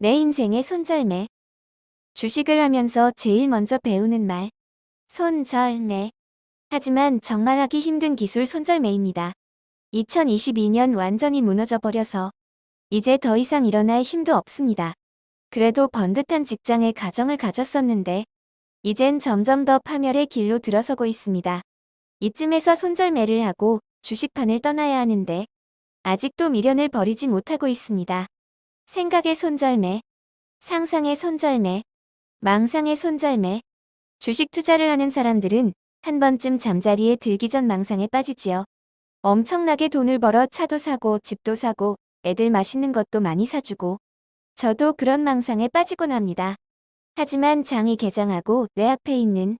내 인생의 손절매. 주식을 하면서 제일 먼저 배우는 말. 손절매. 하지만 정말 하기 힘든 기술 손절매입니다. 2022년 완전히 무너져 버려서 이제 더 이상 일어날 힘도 없습니다. 그래도 번듯한 직장에 가정을 가졌었는데 이젠 점점 더 파멸의 길로 들어서고 있습니다. 이쯤에서 손절매를 하고 주식판을 떠나야 하는데 아직도 미련을 버리지 못하고 있습니다. 생각의 손절매, 상상의 손절매, 망상의 손절매. 주식 투자를 하는 사람들은 한 번쯤 잠자리에 들기 전 망상에 빠지지요. 엄청나게 돈을 벌어 차도 사고 집도 사고 애들 맛있는 것도 많이 사주고 저도 그런 망상에 빠지곤 합니다. 하지만 장이 개장하고 내 앞에 있는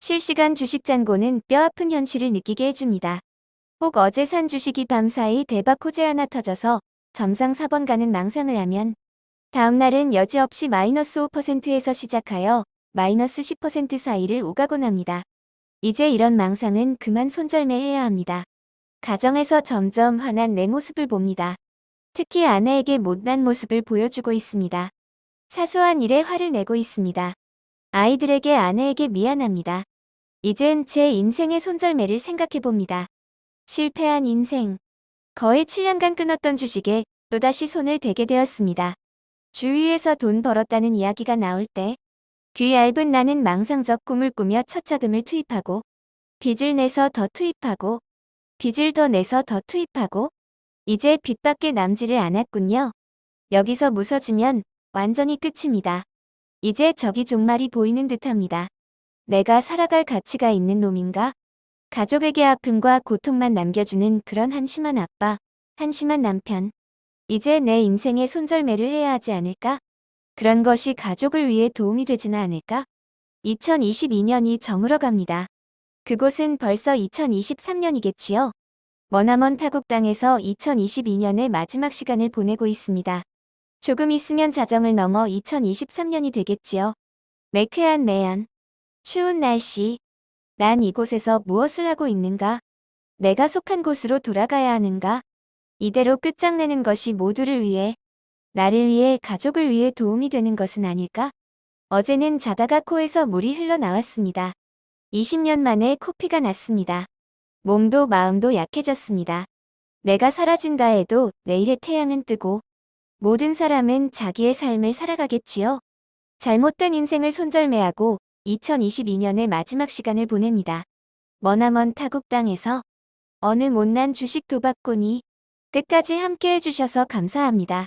실시간 주식 잔고는 뼈아픈 현실을 느끼게 해줍니다. 혹 어제 산 주식이 밤사이 대박 호재 하나 터져서 점상 4번 가는 망상을 하면 다음날은 여지없이 마이너스 5%에서 시작하여 마이너스 10% 사이를 오가곤 합니다. 이제 이런 망상은 그만 손절매해야 합니다. 가정에서 점점 화난 내 모습을 봅니다. 특히 아내에게 못난 모습을 보여주고 있습니다. 사소한 일에 화를 내고 있습니다. 아이들에게 아내에게 미안합니다. 이젠 제 인생의 손절매를 생각해봅니다. 실패한 인생. 거의 7년간 끊었던 주식에 또다시 손을 대게 되었습니다. 주위에서 돈 벌었다는 이야기가 나올 때 귀 얇은 나는 망상적 꿈을 꾸며 첫 자금을 투입하고 빚을 내서 더 투입하고 빚을 더 내서 더 투입하고 이제 빚밖에 남지를 않았군요. 여기서 무서지면 완전히 끝입니다. 이제 저기 종말이 보이는 듯합니다. 내가 살아갈 가치가 있는 놈인가? 가족에게 아픔과 고통만 남겨주는 그런 한심한 아빠, 한심한 남편. 이제 내 인생에 손절매를 해야 하지 않을까? 그런 것이 가족을 위해 도움이 되지는 않을까? 2022년이 저물어 갑니다. 그곳은 벌써 2023년이겠지요? 머나먼 타국 땅에서 2022년의 마지막 시간을 보내고 있습니다. 조금 있으면 자정을 넘어 2023년이 되겠지요. 매캐한 매연. 추운 날씨. 난 이곳에서 무엇을 하고 있는가? 내가 속한 곳으로 돌아가야 하는가? 이대로 끝장내는 것이 모두를 위해, 나를 위해 가족을 위해 도움이 되는 것은 아닐까? 어제는 자다가 코에서 물이 흘러나왔습니다. 20년 만에 코피가 났습니다. 몸도 마음도 약해졌습니다. 내가 사라진다 해도 내일의 태양은 뜨고 모든 사람은 자기의 삶을 살아가겠지요. 잘못된 인생을 손절매하고 2022년의 마지막 시간을 보냅니다. 머나먼 타국 땅에서 어느 못난 주식 도박꾼이 끝까지 함께 해 주셔서 감사합니다.